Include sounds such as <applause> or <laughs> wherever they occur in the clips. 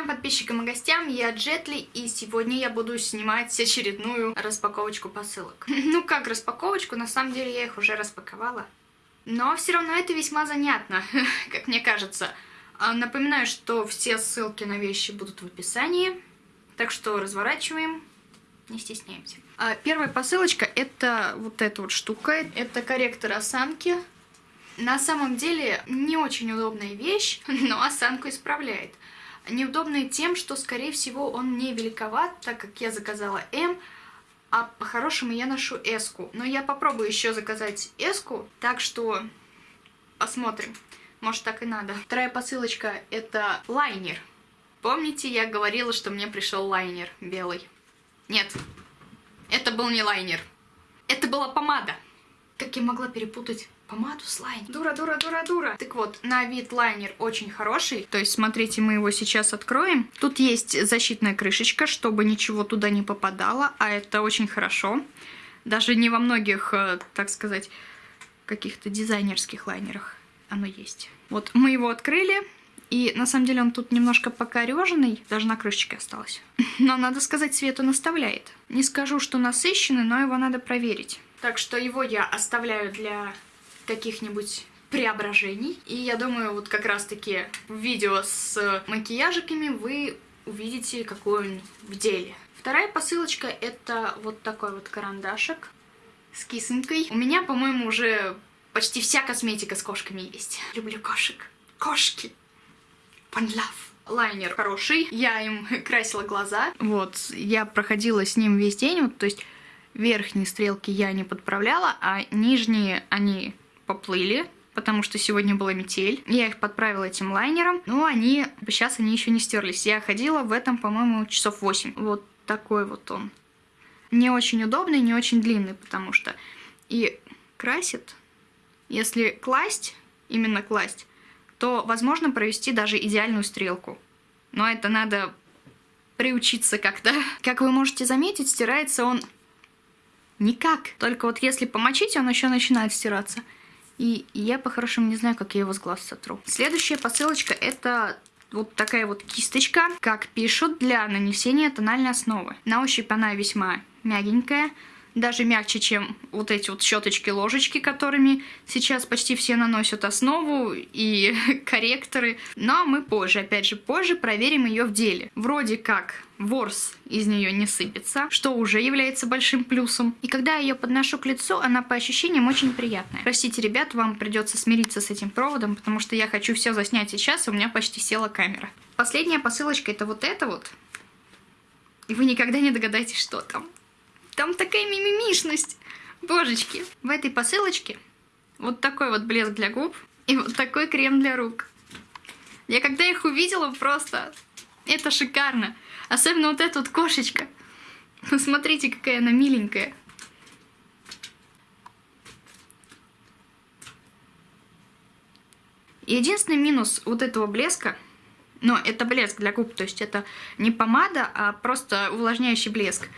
Всем подписчикам и гостям, я Джетли, и сегодня я буду снимать очередную распаковочку посылок. <laughs> Ну как распаковочку, на самом деле я их уже распаковала. Но все равно это весьма занятно, <laughs> как мне кажется. А, напоминаю, что все ссылки на вещи будут в описании, так что разворачиваем, не стесняемся. А, первая посылочка это вот эта вот штука, это корректор осанки. На самом деле не очень удобная вещь, <laughs> но осанку исправляет. Неудобная тем, что, скорее всего, он мне великоват, так как я заказала М, а по-хорошему я ношу S. -ку. Но я попробую еще заказать S, так что посмотрим. Может, так и надо. Вторая посылочка — это лайнер. Помните, я говорила, что мне пришел лайнер белый? Нет, это был не лайнер. Это была помада. Как я могла перепутать помаду с лайнером? Дура, дура, дура, дура. Так вот, на вид лайнер очень хороший. То есть, смотрите, мы его сейчас откроем. Тут есть защитная крышечка, чтобы ничего туда не попадало, а это очень хорошо. Даже не во многих, э, так сказать, каких-то дизайнерских лайнерах оно есть. Вот мы его открыли, и на самом деле он тут немножко покореженный, даже на крышечке осталось. <laughs> Но надо сказать, цвет он оставляет. Не скажу, что насыщенный, но его надо проверить. Так что его я оставляю для каких-нибудь преображений. И я думаю, вот как раз-таки видео с макияжиками вы увидите, какой он в деле. Вторая посылочка это вот такой вот карандашик с кисонькой. У меня, по-моему, уже почти вся косметика с кошками есть. Люблю кошек. Кошки. One love лайнер хороший. Я им <laughs> красила глаза. Вот, я проходила с ним весь день. Вот, то есть верхние стрелки я не подправляла, а нижние они поплыли, потому что сегодня была метель. Я их подправила этим лайнером, но они, сейчас они еще не стерлись. Я ходила в этом, по-моему, часов 8. Вот такой вот он. Не очень удобный, не очень длинный, потому что и красит. Если класть, именно класть, то возможно провести даже идеальную стрелку. Но это надо приучиться как-то. <laughs> Как вы можете заметить, стирается он никак. Только вот если помочить, он еще начинает стираться. И я по-хорошему не знаю, как я его с глаз сотру. Следующая посылочка это вот такая вот кисточка, как пишут, для нанесения тональной основы. На ощупь она весьма мягенькая, даже мягче, чем вот эти вот щеточки-ложечки, которыми сейчас почти все наносят основу и <laughs> корректоры. Но мы позже, опять же, позже проверим ее в деле. Вроде как ворс из нее не сыпется, что уже является большим плюсом. И когда я ее подношу к лицу, она по ощущениям очень приятная. Простите, ребят, вам придется смириться с этим проводом, потому что я хочу все заснять сейчас, и у меня почти села камера. Последняя посылочка это вот это вот. И вы никогда не догадаетесь, что там. Там такая мимимишность. Божечки. В этой посылочке вот такой вот блеск для губ и вот такой крем для рук. Я когда их увидела, просто... Это шикарно. Особенно вот эта вот кошечка. Посмотрите, какая она миленькая. Единственный минус вот этого блеска, но это блеск для губ, то есть это не помада, а просто увлажняющий блеск.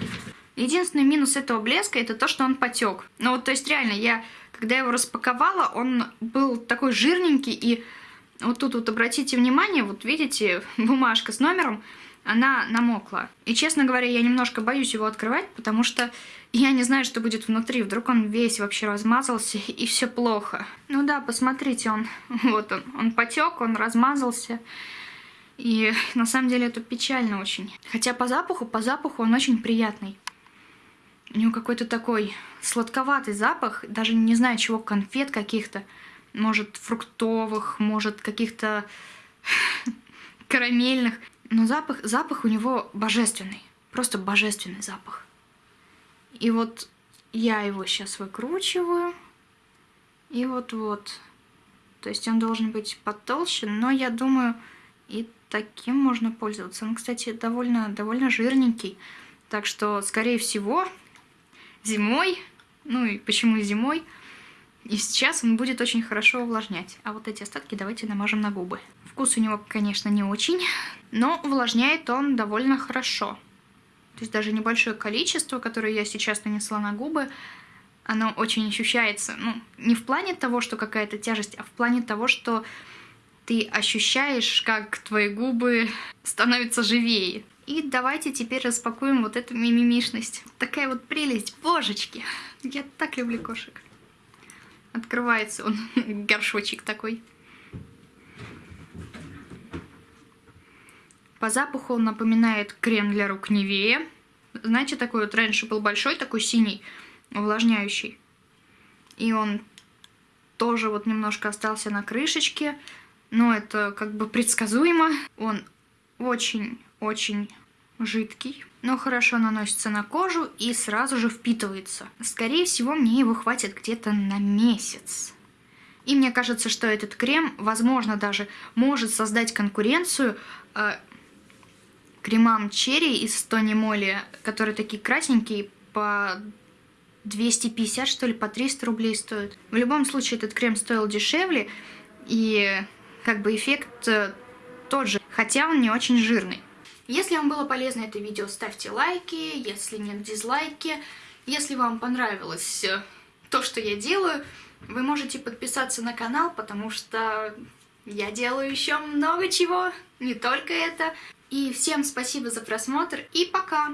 Единственный минус этого блеска это то, что он потек. Ну вот, то есть реально, я, когда его распаковала, он был такой жирненький, и вот тут вот обратите внимание, вот видите, <laughs> бумажка с номером, она намокла. И, честно говоря, я немножко боюсь его открывать, потому что я не знаю, что будет внутри. Вдруг он весь вообще размазался, <laughs> и все плохо. Ну да, посмотрите, он, <laughs> вот он, он потек, он размазался. И на самом деле это печально очень. Хотя по запаху, по запаху он очень приятный. У него какой-то такой сладковатый запах, даже не знаю чего, конфет каких-то. Может, фруктовых, может, каких-то <laughs> карамельных. Но запах, запах у него божественный. Просто божественный запах. И вот я его сейчас выкручиваю. И вот-вот. То есть он должен быть потолще, но я думаю, и таким можно пользоваться. Он, кстати, довольно, довольно жирненький. Так что, скорее всего, зимой, ну и почему зимой, и сейчас он будет очень хорошо увлажнять. А вот эти остатки давайте намажем на губы. Вкус у него, конечно, не очень, но увлажняет он довольно хорошо. То есть даже небольшое количество, которое я сейчас нанесла на губы, оно очень ощущается. Ну, не в плане того, что какая-то тяжесть, а в плане того, что ты ощущаешь, как твои губы становятся живее. И давайте теперь распакуем вот эту мимимишность. Такая вот прелесть, божечки. Я так люблю кошек. Открывается он, <laughs> горшочек такой. По запаху он напоминает крем для рук Невея. Знаете, такой вот раньше был большой, такой синий, увлажняющий. И он тоже вот немножко остался на крышечке. Но это как бы предсказуемо. Он очень-очень жидкий, но хорошо наносится на кожу и сразу же впитывается. Скорее всего, мне его хватит где-то на месяц. И мне кажется, что этот крем, возможно, даже может создать конкуренцию э, кремам черри из Тони Моли, которые такие красненькие, по 250, что ли, по 300 рублей стоят. В любом случае, этот крем стоил дешевле, и как бы эффект э, тот же, хотя он не очень жирный. Если вам было полезно это видео, ставьте лайки, если нет, дизлайки. Если вам понравилось э, то, что я делаю, вы можете подписаться на канал, потому что я делаю еще много чего, не только это. И всем спасибо за просмотр и пока!